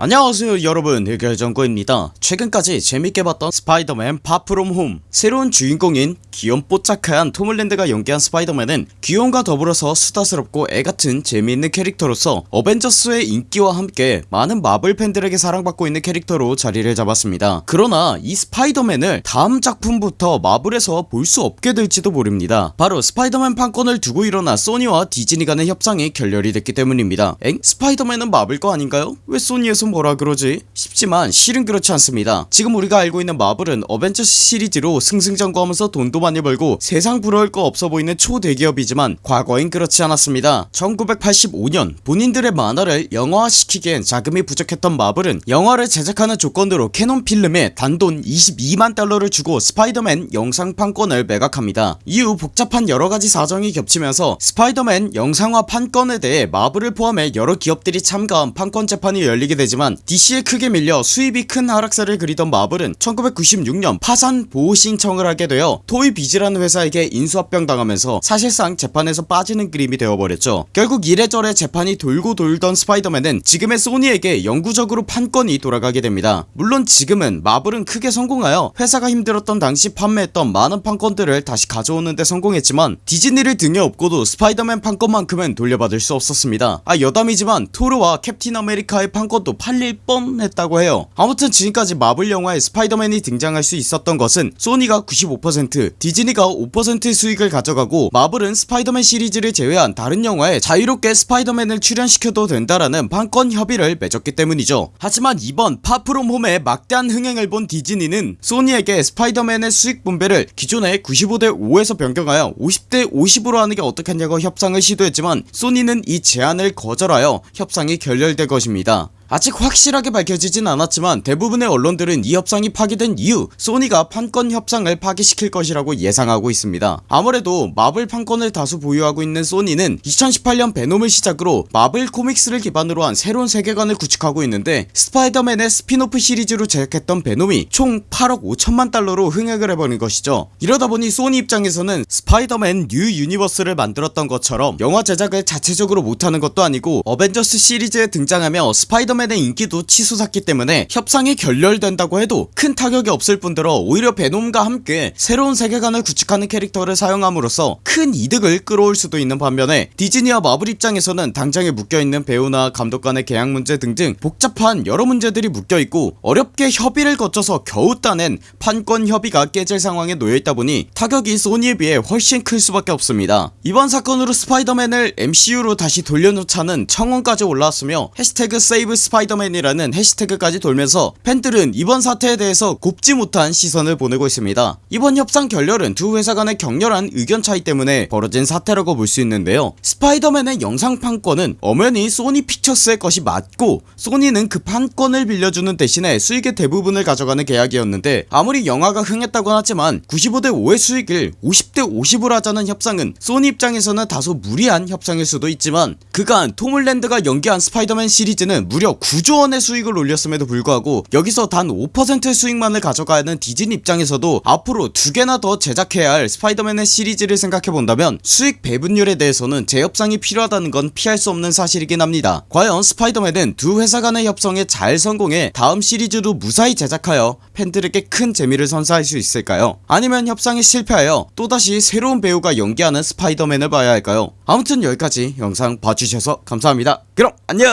안녕하세요 여러분. 흑열정구입니다. 최근까지 재밌게 봤던 스파이더맨 파 프롬 홈 새로운 주인공인 귀염 뽀짝한 톰 홀랜드가 연기한 스파이더맨은 귀여움과 더불어서 수다스럽고 애같은 재미있는 캐릭터로서 어벤져스의 인기와 함께 많은 마블 팬들에게 사랑받고 있는 캐릭터로 자리를 잡았습니다. 그러나 이 스파이더맨을 다음 작품부터 마블에서 볼 수 없게 될지도 모릅니다. 바로 스파이더맨 판권을 두고 일어나 소니와 디즈니 간의 협상이 결렬이 됐기 때문입니다. 엥? 스파이더맨은 마블 거 아닌가요? 왜 소니에서 뭐라 그러지? 싶지만 실은 그렇지 않습니다. 지금 우리가 알고 있는 마블은 어벤져스 시리즈로 승승장구하면서 돈도 많이 벌고 세상 부러울 거 없어 보이는 초대기업이지만 과거엔 그렇지 않았습니다. 1985년 본인들의 만화를 영화화시키기엔 자금이 부족했던 마블은 영화를 제작하는 조건으로 캐논 필름에 단돈 22만 달러를 주고 스파이더맨 영상판권을 매각합니다. 이후 복잡한 여러가지 사정이 겹치면서 스파이더맨 영상화 판권에 대해 마블을 포함해 여러 기업들이 참가한 판권 재판이 열리게 되지만 DC에 크게 밀려 수입이 큰 하락세를 그리던 마블은 1996년 파산 보호 신청을 하게 되어 토이비즈라는 회사에게 인수합병 당하면서 사실상 재판에서 빠지는 그림이 되어버렸죠. 결국 이래저래 재판이 돌고 돌던 스파이더맨은 지금의 소니에게 영구적으로 판권이 돌아가게 됩니다. 물론 지금은 마블은 크게 성공하여 회사가 힘들었던 당시 판매했던 많은 판권들을 다시 가져오는데 성공했지만 디즈니를 등에 업고도 스파이더맨 판권만큼은 돌려받을 수 없었습니다. 아 여담이지만 토르와 캡틴 아메리카의 판권도 팔릴 뻔했다고 해요. 아무튼 지금까지 마블 영화에 스파이더맨이 등장할 수 있었던 것은 소니가 95% 디즈니가 5%의 수익을 가져가고 마블은 스파이더맨 시리즈를 제외한 다른 영화에 자유롭게 스파이더맨을 출연시켜도 된다라는 판권 협의를 맺었기 때문이죠. 하지만 이번 파 프롬 홈의 막대한 흥행을 본 디즈니는 소니에게 스파이더맨의 수익 분배를 기존의 95대 5에서 변경하여 50대 50으로 하는게 어떻겠냐고 협상을 시도했지만 소니는 이 제안을 거절하여 협상이 결렬된 것입니다 아직 확실하게 밝혀지진 않았지만 대부분의 언론들은 이 협상이 파기된 이후 소니가 판권 협상을 파기시킬 것이라고 예상하고 있습니다. 아무래도 마블 판권을 다수 보유하고 있는 소니는 2018년 베놈을 시작으로 마블 코믹스를 기반으로 한 새로운 세계관을 구축하고 있는데 스파이더맨의 스핀오프 시리즈로 제작했던 베놈이 총 8억 5천만 달러로 흥행을 해버린 것이죠. 이러다보니 소니 입장에서는 스파이더맨 뉴 유니버스를 만들었던 것처럼 영화 제작을 자체적으로 못하는 것도 아니고 어벤져스 시리즈에 등장하며 스파이더 스 파이더맨의 인기도 치솟았기 때문에 협상이 결렬된다고 해도 큰 타격이 없을 뿐더러 오히려 베놈과 함께 새로운 세계관을 구축하는 캐릭터를 사용함으로써 큰 이득을 끌어올 수도 있는 반면에 디즈니와 마블 입장에서는 당장에 묶여있는 배우나 감독 간의 계약 문제 등등 복잡한 여러 문제들이 묶여있고 어렵게 협의를 거쳐서 겨우 따낸 판권 협의가 깨질 상황에 놓여있다 보니 타격이 소니에 비해 훨씬 클 수밖에 없습니다. 이번 사건으로 스파이더맨을 MCU로 다시 돌려놓자는 청원까지 올라왔으며 해시태그 Save Spider-Man이라는 해시태그까지 돌면서 팬들은 이번 사태에 대해서 곱지 못한 시선을 보내고 있습니다. 이번 협상 결렬은 두 회사 간의 격렬한 의견 차이 때문에 벌어진 사태라고 볼 수 있는데요. 스파이더맨의 영상 판권은 엄연히 소니 픽처스의 것이 맞고 소니는 그 판권을 빌려주는 대신에 수익의 대부분을 가져가는 계약이었는데 아무리 영화가 흥했다곤 하지만 95대 5의 수익을 50대 50으로 하자는 협상은 소니 입장에서는 다소 무리한 협상일 수도 있지만 그간 톰 홀랜드가 연기한 스파이더맨 시리즈는 무려 9조원의 수익을 올렸음에도 불구하고 여기서 단 5%의 수익만을 가져가는 디즈니 입장에서도 앞으로 두 개나 더 제작해야 할 스파이더맨의 시리즈를 생각해본다면 수익 배분율에 대해서는 재협상이 필요하다는 건 피할 수 없는 사실이긴 합니다. 과연 스파이더맨은 두 회사 간의 협상에 잘 성공해 다음 시리즈도 무사히 제작하여 팬들에게 큰 재미를 선사할 수 있을까요? 아니면 협상이 실패하여 또다시 새로운 배우가 연기하는 스파이더맨을 봐야 할까요 아무튼 여기까지 영상 봐주셔서 감사합니다. 그럼 안녕